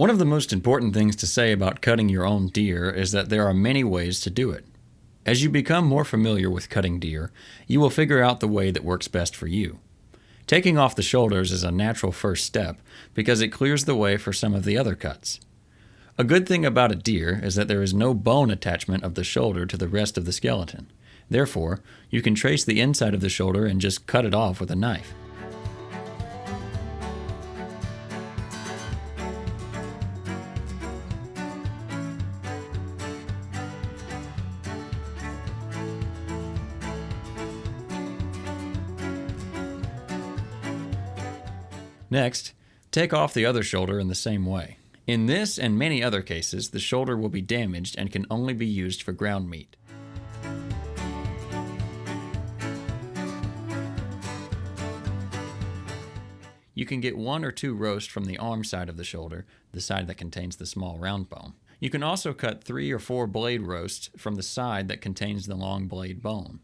One of the most important things to say about cutting your own deer is that there are many ways to do it. As you become more familiar with cutting deer, you will figure out the way that works best for you. Taking off the shoulders is a natural first step because it clears the way for some of the other cuts. A good thing about a deer is that there is no bone attachment of the shoulder to the rest of the skeleton. Therefore, you can trace the inside of the shoulder and just cut it off with a knife. Next, take off the other shoulder in the same way. In this and many other cases, the shoulder will be damaged and can only be used for ground meat. You can get one or two roasts from the arm side of the shoulder, the side that contains the small round bone. You can also cut three or four blade roasts from the side that contains the long blade bone.